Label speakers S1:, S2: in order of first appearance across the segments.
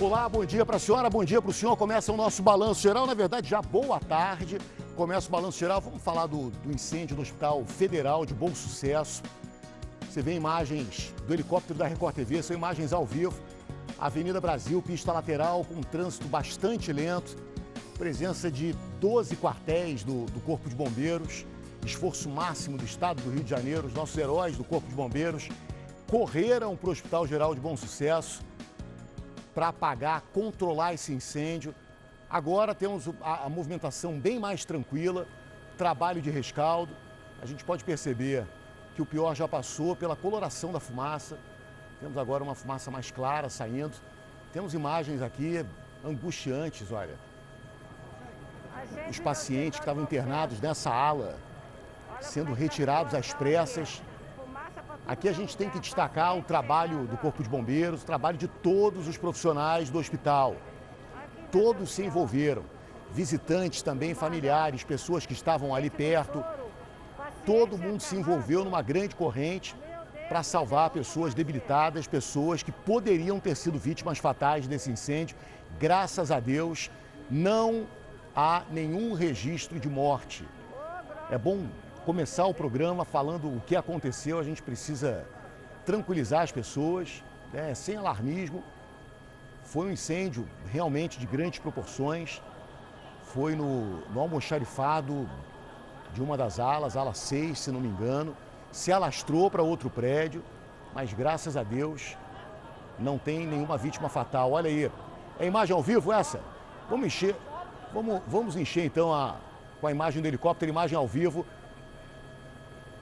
S1: Olá, bom dia para a senhora, bom dia para o senhor. Começa o nosso balanço geral, na verdade já boa tarde. Começa o balanço geral, vamos falar do, do incêndio do Hospital Federal de Bom Sucesso. Você vê imagens do helicóptero da Record TV, são imagens ao vivo. Avenida Brasil, pista lateral, com um trânsito bastante lento. Presença de 12 quartéis do, do Corpo de Bombeiros. Esforço máximo do Estado do Rio de Janeiro. Os nossos heróis do Corpo de Bombeiros correram para o Hospital Geral de Bom Sucesso para apagar, controlar esse incêndio. Agora temos a, a, movimentação bem mais tranquila, trabalho de rescaldo. A gente pode perceber que o pior já passou pela coloração da fumaça. Temos agora uma fumaça mais clara saindo. Temos imagens aqui angustiantes, olha. Os pacientes que estavam internados nessa ala sendo retirados às pressas. Aqui a gente tem que destacar o trabalho do Corpo de Bombeiros, o trabalho de todos os profissionais do hospital. Todos se envolveram. Visitantes também, familiares, pessoas que estavam ali perto. Todo mundo se envolveu numa grande corrente para salvar pessoas debilitadas, pessoas que poderiam ter sido vítimas fatais desse incêndio. Graças a Deus, não há nenhum registro de morte. É bom começar o programa falando o que aconteceu, a gente precisa tranquilizar as pessoas, né, sem alarmismo. Foi um incêndio realmente de grandes proporções. Foi no, no almoxarifado de uma das alas, ala 6, se não me engano. Se alastrou para outro prédio, mas graças a Deus não tem nenhuma vítima fatal. Olha aí, é imagem ao vivo essa? Vamos encher, vamos, vamos encher então a, com a imagem do helicóptero, imagem ao vivo.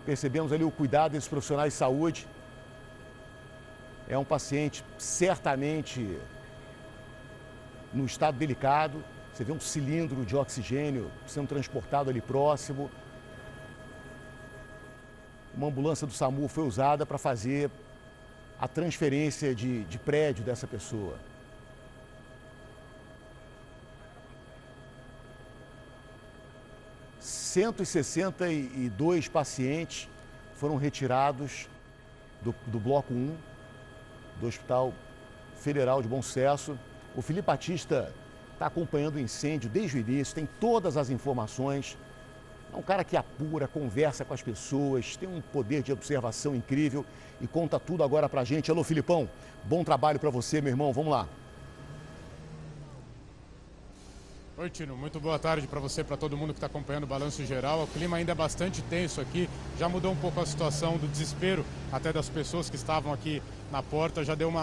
S1: Percebemos ali o cuidado desses profissionais de saúde. É um paciente certamente no estado delicado. Você vê um cilindro de oxigênio sendo transportado ali próximo. Uma ambulância do SAMU foi usada para fazer a transferência de, de prédio dessa pessoa. Cento e sessenta e dois pacientes foram retirados do, do bloco 1 do Hospital Federal de Bom Sucesso. O Felipe Batista está acompanhando o incêndio desde o início, tem todas as informações. É um cara que apura, conversa com as pessoas, tem um poder de observação incrível e conta tudo agora pra gente. Alô, Filipão, bom trabalho para você, meu irmão. Vamos lá.
S2: Oi, Tino. Muito boa tarde para você, para todo mundo que está acompanhando o Balanço Geral. O clima ainda é bastante tenso aqui. Já mudou um pouco a situação do desespero até das pessoas que estavam aqui na porta. Já deu uma